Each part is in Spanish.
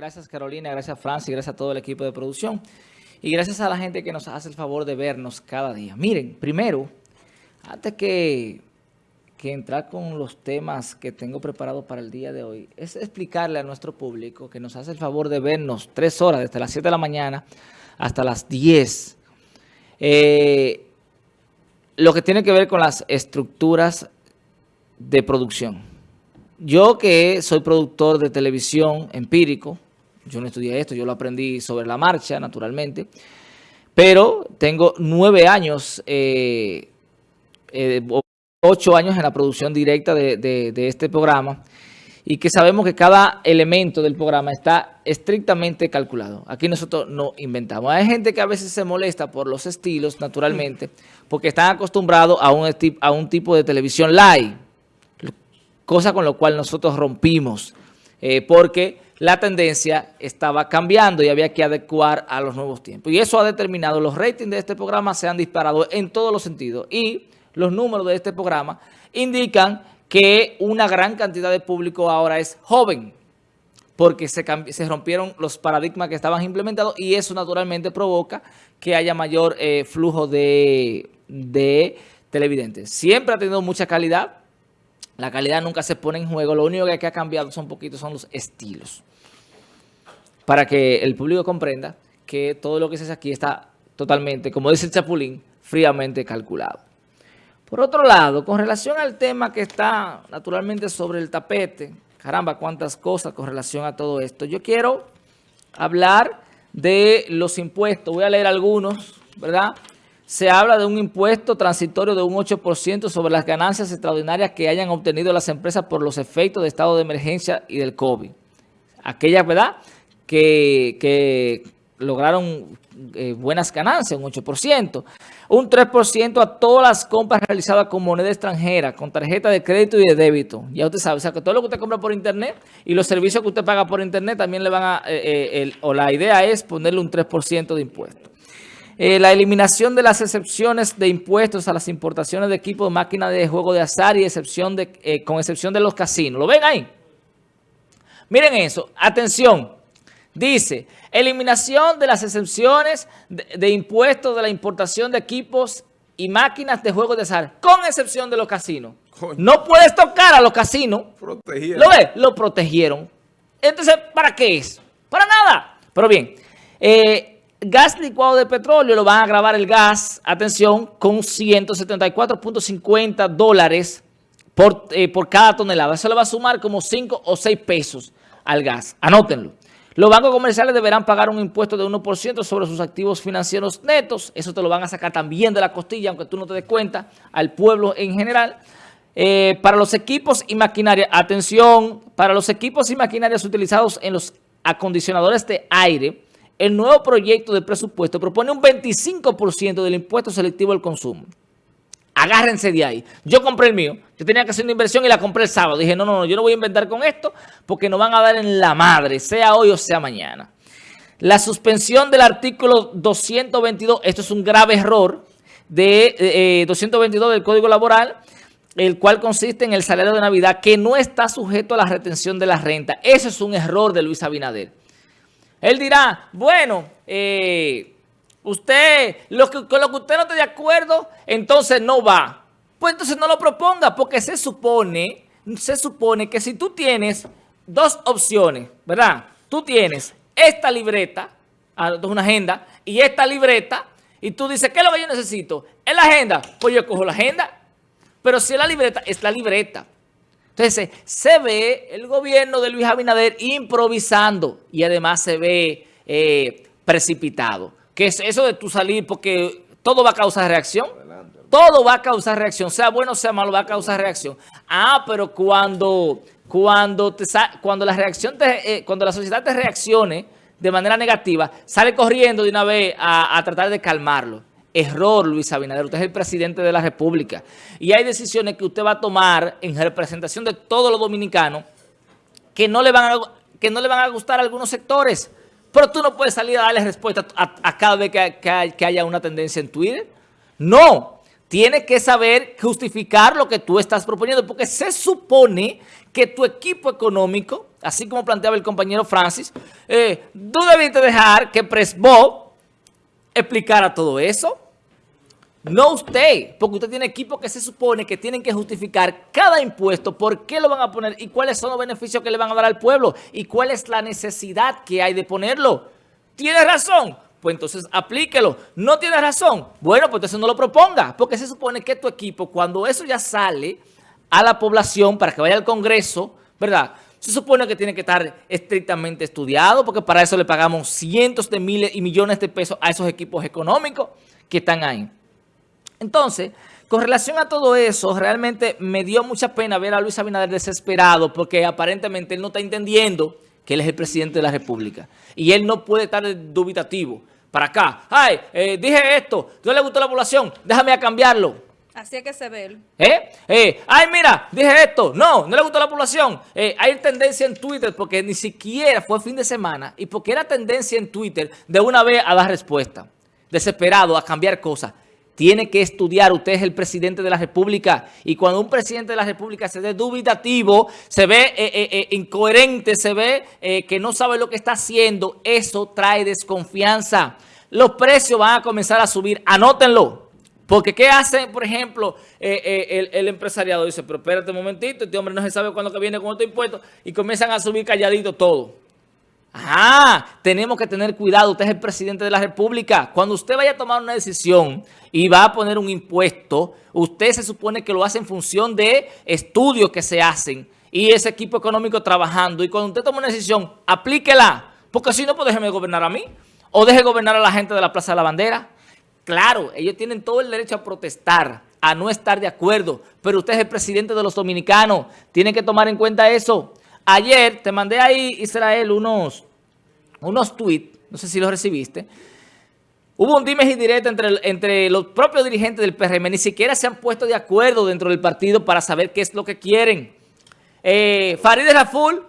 Gracias Carolina, gracias Francis, gracias a todo el equipo de producción. Y gracias a la gente que nos hace el favor de vernos cada día. Miren, primero, antes que, entrar con los temas que tengo preparados para el día de hoy, es explicarle a nuestro público que nos hace el favor de vernos tres horas, desde las 7 de la mañana hasta las 10. Eh, lo que tiene que ver con las estructuras de producción. Yo que soy productor de televisión empírico, yo no estudié esto, yo lo aprendí sobre la marcha, naturalmente, pero tengo nueve años, eh, eh, ocho años en la producción directa de, este programa y que sabemos que cada elemento del programa está estrictamente calculado. Aquí nosotros no inventamos. Hay gente que a veces se molesta por los estilos, naturalmente, porque están acostumbrados a un, a un tipo de televisión live cosa con lo cual nosotros rompimos, eh, porque la tendencia estaba cambiando y había que adecuar a los nuevos tiempos. Y eso ha determinado, los ratings de este programa se han disparado en todos los sentidos y los números de este programa indican que una gran cantidad de público ahora es joven, porque se, rompieron los paradigmas que estaban implementados y eso naturalmente provoca que haya mayor eh, flujo de, de televidentes. Siempre ha tenido mucha calidad, la calidad nunca se pone en juego. Lo único que ha cambiado son poquitos son los estilos. Para que el público comprenda que todo lo que se hace aquí está totalmente, como dice el Chapulín, fríamente calculado. Por otro lado, con relación al tema que está naturalmente sobre el tapete, caramba, cuántas cosas con relación a todo esto. Yo quiero hablar de los impuestos. Voy a leer algunos, ¿verdad? se habla de un impuesto transitorio de un 8% sobre las ganancias extraordinarias que hayan obtenido las empresas por los efectos de estado de emergencia y del COVID. Aquellas, ¿verdad?, que, lograron eh, buenas ganancias, un 8%. Un 3% a todas las compras realizadas con moneda extranjera, con tarjeta de crédito y de débito. Ya usted sabe, o sea, que todo lo que usted compra por internet y los servicios que usted paga por internet también le van a, eh, eh, o la idea es ponerle un 3% de impuesto. Eh, la eliminación de las excepciones de impuestos a las importaciones de equipos de máquinas de juego de azar y excepción de, con excepción de los casinos. ¿Lo ven ahí? Miren eso. Atención. Dice, eliminación de las excepciones de, impuestos de la importación de equipos y máquinas de juego de azar, con excepción de los casinos. No puedes tocar a los casinos. ¿Lo ves? Lo protegieron. Entonces, ¿para qué es? Para nada. Pero bien, eh, gas licuado de petróleo lo van a grabar el gas, atención, con 174.50 dólares por, eh, por cada tonelada. Eso le va a sumar como 5 o 6 pesos al gas. Anótenlo. Los bancos comerciales deberán pagar un impuesto de 1% sobre sus activos financieros netos. Eso te lo van a sacar también de la costilla, aunque tú no te des cuenta, al pueblo en general. Eh, para los equipos y maquinaria, atención, para los equipos y maquinarias utilizados en los acondicionadores de aire, el nuevo proyecto de presupuesto propone un 25% del impuesto selectivo al consumo. Agárrense de ahí. Yo compré el mío. Yo tenía que hacer una inversión y la compré el sábado. Dije, no, no, no, yo no voy a inventar con esto porque nos van a dar en la madre, sea hoy o sea mañana. La suspensión del artículo 222, esto es un grave error, de 222 eh, del Código Laboral, el cual consiste en el salario de Navidad que no está sujeto a la retención de la renta. Eso es un error de Luis Abinader. Él dirá, bueno, eh, usted, lo que, con lo que usted no esté de acuerdo, entonces no va. Pues entonces no lo proponga, porque se supone, se supone que si tú tienes dos opciones, ¿verdad? Tú tienes esta libreta, ah, una agenda, y esta libreta, y tú dices, ¿qué es lo que yo necesito? ¿Es la agenda? Pues yo cojo la agenda. Pero si es la libreta, es la libreta. Entonces, se ve el gobierno de Luis Abinader improvisando y además se ve eh, precipitado. Que es eso de tú salir porque todo va a causar reacción. Todo va a causar reacción, sea bueno o sea malo, va a causar reacción. Ah, pero cuando, cuando, te, cuando, la, reacción eh, cuando la sociedad te reaccione de manera negativa, sale corriendo de una vez a tratar de calmarlo. Error, Luis Abinader. Usted es el presidente de la República. Y hay decisiones que usted va a tomar en representación de todos los dominicanos que no le van a, que no le van a gustar a algunos sectores. Pero tú no puedes salir a darle respuesta a, cada vez que, haya una tendencia en Twitter. No. tienes que saber justificar lo que tú estás proponiendo, porque se supone que tu equipo económico, así como planteaba el compañero Francis, eh, tú debiste dejar que Presbo explicara todo eso. No usted, porque usted tiene equipo que se supone que tienen que justificar cada impuesto, por qué lo van a poner y cuáles son los beneficios que le van a dar al pueblo y cuál es la necesidad que hay de ponerlo. ¿Tiene razón? Pues entonces aplíquelo. ¿No tiene razón? Bueno, pues entonces no lo proponga, porque se supone que tu equipo, cuando eso ya sale a la población para que vaya al Congreso, ¿verdad?, se supone que tiene que estar estrictamente estudiado, porque para eso le pagamos cientos de miles y millones de pesos a esos equipos económicos que están ahí. Entonces, con relación a todo eso, realmente me dio mucha pena ver a Luis Abinader desesperado porque aparentemente él no está entendiendo que él es el presidente de la República. Y él no puede estar dubitativo para acá. Ay, eh, dije esto, no le gustó a la población, déjame a cambiarlo. Así es que se ve. ¿Eh? ¿Eh? Ay, mira, dije esto. No, no le gustó a la población. Eh, hay tendencia en Twitter porque ni siquiera fue fin de semana y porque era tendencia en Twitter de una vez a dar respuesta. Desesperado, a cambiar cosas tiene que estudiar. Usted es el presidente de la República y cuando un presidente de la República se ve dubitativo, se ve eh, eh, eh, incoherente, se ve que no sabe lo que está haciendo, eso trae desconfianza. Los precios van a comenzar a subir, anótenlo. Porque ¿qué hace, por ejemplo, el, el, empresariado? Dice, pero espérate un momentito, este hombre no se sabe cuándo que viene con otro impuesto y comienzan a subir calladito todo. Ah, tenemos que tener cuidado. Usted es el presidente de la República. Cuando usted vaya a tomar una decisión y va a poner un impuesto, usted se supone que lo hace en función de estudios que se hacen y ese equipo económico trabajando. Y cuando usted toma una decisión, aplíquela. Porque si no, pues déjeme gobernar a mí. O deje gobernar a la gente de la Plaza de la Bandera. Claro, ellos tienen todo el derecho a protestar, a no estar de acuerdo. Pero usted es el presidente de los dominicanos. Tiene que tomar en cuenta eso. Ayer te mandé ahí, Israel, unos, unos tweets, no sé si los recibiste. Hubo un dime y entre, entre los propios dirigentes del PRM, ni siquiera se han puesto de acuerdo dentro del partido para saber qué es lo que quieren. Eh, Farideh Raful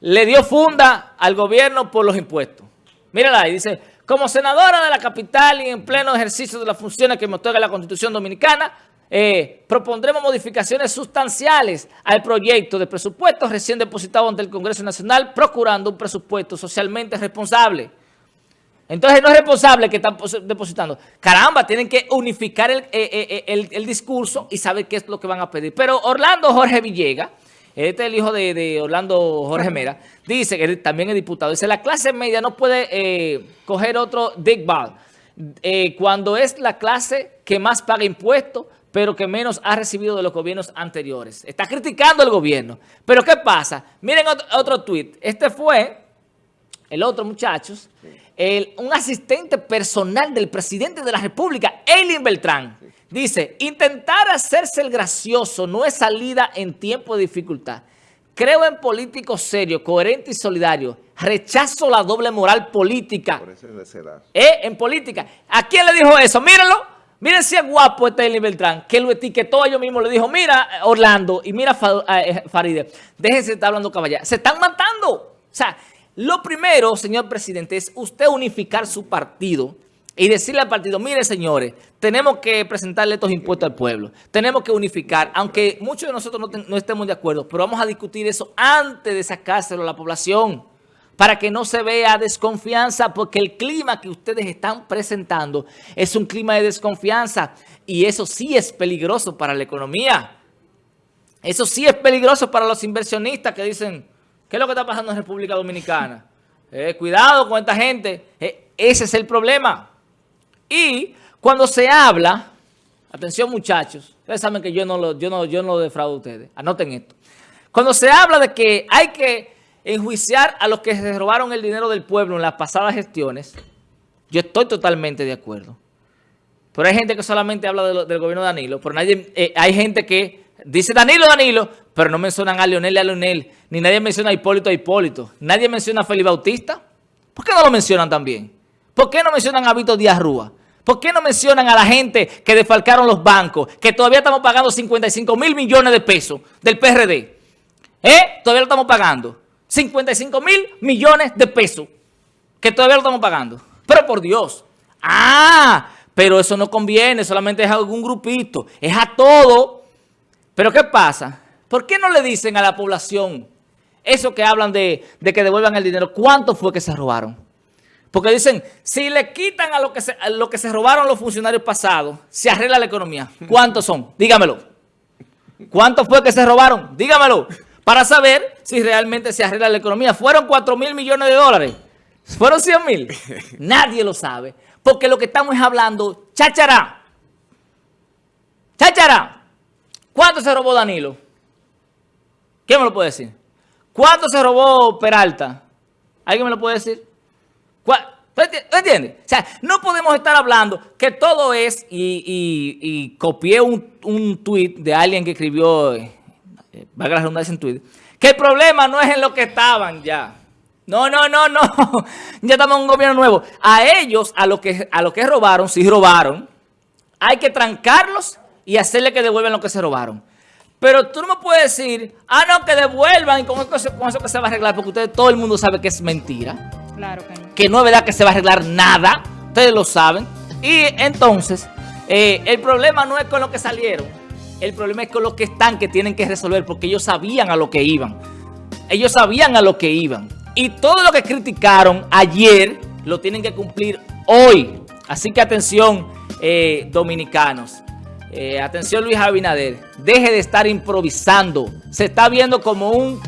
le dio funda al gobierno por los impuestos. Mírala ahí, dice, como senadora de la capital y en pleno ejercicio de las funciones que me otorga la Constitución Dominicana, eh, propondremos modificaciones sustanciales al proyecto de presupuesto recién depositado ante el Congreso Nacional, procurando un presupuesto socialmente responsable. Entonces no es responsable que están depositando. Caramba, tienen que unificar eh, eh, el, discurso y saber qué es lo que van a pedir. Pero Orlando Jorge Villega, este es el hijo de, Orlando Jorge Mera, dice, que también es diputado, dice, la clase media no puede coger otro Big Ball cuando es la clase que más paga impuestos, pero que menos ha recibido de los gobiernos anteriores. Está criticando el gobierno. Pero ¿qué pasa? Miren otro, otro tuit. Este fue, el otro muchachos, un asistente personal del presidente de la República, Eileen Beltrán. Dice, intentar hacerse el gracioso no es salida en tiempo de dificultad. Creo en políticos serios, coherentes y solidarios. Rechazo la doble moral política. Por eso es ¿Eh? En política. ¿A quién le dijo eso? Mírenlo. Miren si es guapo este Eli Beltrán, que lo etiquetó ellos mismos, le dijo, mira Orlando y mira eh, Faride, déjense de estar hablando caballero. Se están matando. O sea, lo primero, señor presidente, es usted unificar su partido y decirle al partido, mire señores, tenemos que presentarle estos impuestos al pueblo, tenemos que unificar, aunque muchos de nosotros no, no estemos de acuerdo, pero vamos a discutir eso antes de sacárselo a la población para que no se vea desconfianza, porque el clima que ustedes están presentando es un clima de desconfianza y eso sí es peligroso para la economía. Eso sí es peligroso para los inversionistas que dicen, ¿qué es lo que está pasando en República Dominicana? Eh, cuidado con esta gente. Eh, ese es el problema. Y cuando se habla, atención muchachos, ustedes saben que yo no lo, yo no, yo no lo defraudo a ustedes, anoten esto. Cuando se habla de que hay que enjuiciar a los que se robaron el dinero del pueblo en las pasadas gestiones, yo estoy totalmente de acuerdo. Pero hay gente que solamente habla del gobierno de Danilo, pero nadie, eh, hay gente que dice Danilo, Danilo, pero no mencionan a Leonel a Leonel, ni nadie menciona a Hipólito a Hipólito, nadie menciona a Felipe Bautista. ¿Por qué no lo mencionan también? ¿Por qué no mencionan a Víctor Díaz Rúa? ¿Por qué no mencionan a la gente que defalcaron los bancos, que todavía estamos pagando 55 mil millones de pesos del PRD? ¿Eh? Todavía lo estamos pagando. 55 mil millones de pesos que todavía lo estamos pagando. Pero por Dios. Ah, pero eso no conviene, solamente es a algún grupito, es a todo. Pero ¿qué pasa? ¿Por qué no le dicen a la población eso que hablan de, que devuelvan el dinero? ¿Cuánto fue que se robaron? Porque dicen, si le quitan a lo, que se, robaron los funcionarios pasados, se arregla la economía. ¿Cuántos son? Dígamelo. ¿Cuánto fue que se robaron? Dígamelo. Para saber si realmente se arregla la economía. ¿Fueron 4 mil millones de dólares? ¿Fueron 100 mil? Nadie lo sabe. Porque lo que estamos es hablando, cháchara. Cháchara. ¿Cuánto se robó Danilo? ¿Quién me lo puede decir? ¿Cuánto se robó Peralta? ¿Alguien me lo puede decir? ¿Tú entiendes? O sea, no podemos estar hablando que todo es, y, copié un, un tuit de alguien que escribió, eh, valga la redundancia en Twitter, que el problema no es en lo que estaban ya. No, no, no, no. Ya estamos en un gobierno nuevo. A ellos, a lo que, a lo que robaron, si robaron, hay que trancarlos y hacerle que devuelvan lo que se robaron. Pero tú no me puedes decir, ah, no, que devuelvan y con eso, con eso que se va a arreglar, porque ustedes, todo el mundo sabe que es mentira. Claro que no. Que no es verdad que se va a arreglar nada. Ustedes lo saben. Y entonces, eh, el problema no es con lo que salieron. El problema es con lo que están, que tienen que resolver, porque ellos sabían a lo que iban. Ellos sabían a lo que iban. Y todo lo que criticaron ayer lo tienen que cumplir hoy. Así que atención, eh, dominicanos. Eh, atención, Luis Abinader. Deje de estar improvisando. Se está viendo como un...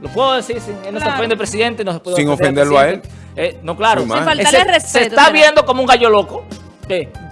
¿Lo puedo decir? Sin, no se ofende el presidente. No se sin ofenderlo a él. Eh, no, claro. Se, se, está viendo como un gallo loco.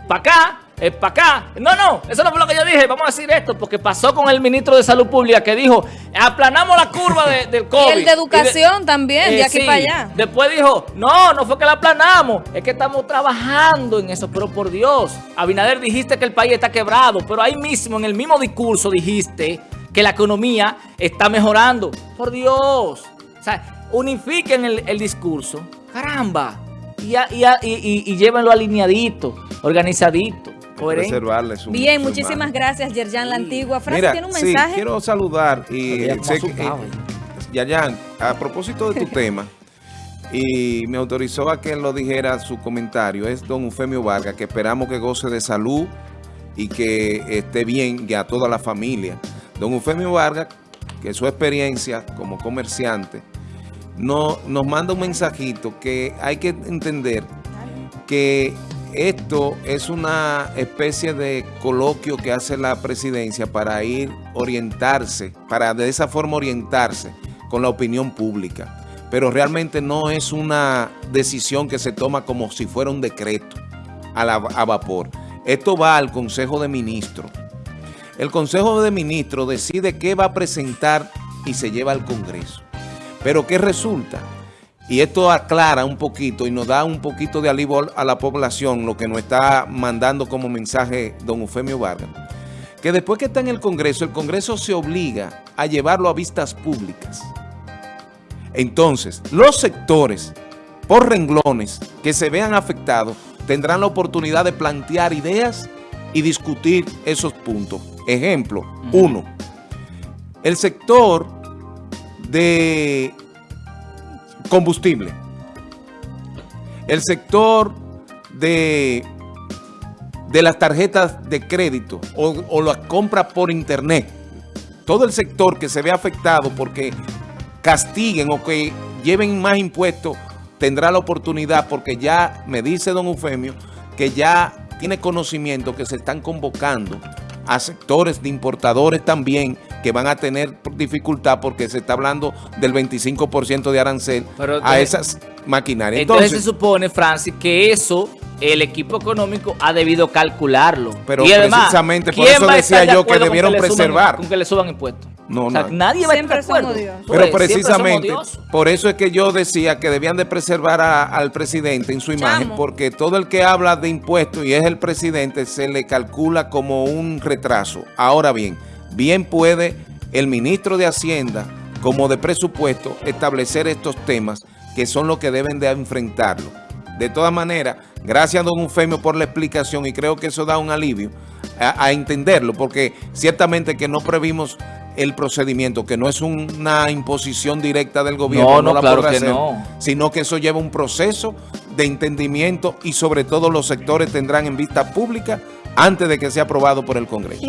para acá, es para acá. No, no, eso no fue lo que yo dije. Vamos a decir esto, porque pasó con el ministro de Salud Pública que dijo, aplanamos la curva del COVID. y el de educación también, de eh, aquí para allá. Después dijo, no, no fue que la aplanamos, es que estamos trabajando en eso. Pero por Dios, Abinader, dijiste que el país está quebrado, pero ahí mismo, en el mismo discurso, dijiste que la economía está mejorando. Por Dios. O sea, unifiquen el, discurso. Caramba. Y, y, y, y llévenlo alineadito, organizadito. Bien, muchísimas gracias, Yerjan La Antigua. Frase tiene un mensaje. Sí, quiero saludar y sé que, eh, Yerjan, a propósito de tu tema, y me autorizó a que lo dijera su comentario, es don Eufemio Vargas, que esperamos que goce de salud y que esté bien y a toda la familia. Don Eufemio Vargas, que su experiencia como comerciante, no, nos manda un mensajito que hay que entender que esto es una especie de coloquio que hace la presidencia para ir orientarse, para de esa forma orientarse con la opinión pública. Pero realmente no es una decisión que se toma como si fuera un decreto a, a vapor. Esto va al Consejo de Ministros. El Consejo de Ministros decide qué va a presentar y se lleva al Congreso. Pero ¿qué resulta? Y esto aclara un poquito y nos da un poquito de alivio a la población, lo que nos está mandando como mensaje don Eufemio Vargas. Que después que está en el Congreso, el Congreso se obliga a llevarlo a vistas públicas. Entonces, los sectores por renglones que se vean afectados tendrán la oportunidad de plantear ideas y discutir esos puntos. Ejemplo, uno, el sector de combustible. El sector de, de las tarjetas de crédito o, o las compras por internet. Todo el sector que se ve afectado porque castiguen o que lleven más impuestos tendrá la oportunidad porque ya me dice don Eufemio que ya tiene conocimiento que se están convocando a sectores de importadores también que van a tener dificultad porque se está hablando del 25% de arancel a esas maquinarias. Entonces, se supone, Francis, que eso el equipo económico ha debido calcularlo. Pero precisamente por eso decía yo que debieron preservar. con que le suban impuestos. No, no. nadie va a estar Pero precisamente por eso es que yo decía que debían de preservar al presidente en su imagen, porque todo el que habla de impuestos y es el presidente se le calcula como un retraso. Ahora bien, bien puede el ministro de Hacienda como de presupuesto establecer estos temas que son los que deben de enfrentarlo. De todas maneras, gracias a don Eufemio por la explicación y creo que eso da un alivio a, a entenderlo, porque ciertamente que no previmos el procedimiento, que no es una imposición directa del gobierno, no, no, claro que no. sino que eso lleva un proceso de entendimiento y sobre todo los sectores tendrán en vista pública antes de que sea aprobado por el Congreso.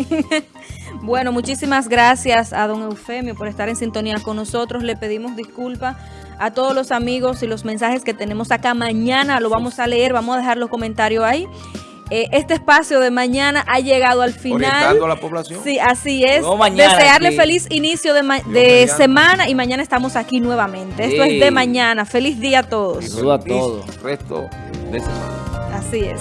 bueno, muchísimas gracias a don Eufemio por estar en sintonía con nosotros. Le pedimos disculpas a todos los amigos y los mensajes que tenemos acá. Mañana lo vamos a leer, vamos a dejar los comentarios ahí. Eh, este espacio de mañana ha llegado al final. Orientando a la población. Sí, así es. Desearle feliz inicio de, semana y mañana estamos aquí nuevamente. Esto es de mañana. Feliz día a todos. a todos. Resto de semana. Así es.